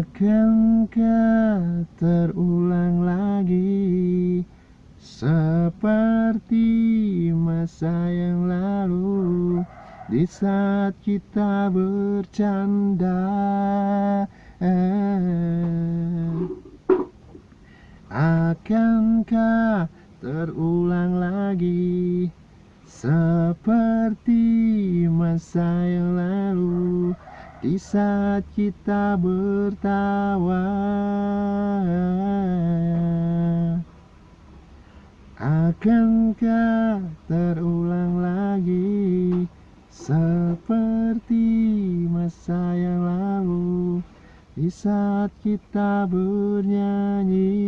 Akankah terulang lagi Seperti masa yang lalu Di saat kita bercanda. Akankah terulang lagi Seperti masa yang lalu di saat kita bertawa Akankah terulang lagi Seperti masa yang lalu? Di saat kita bernyanyi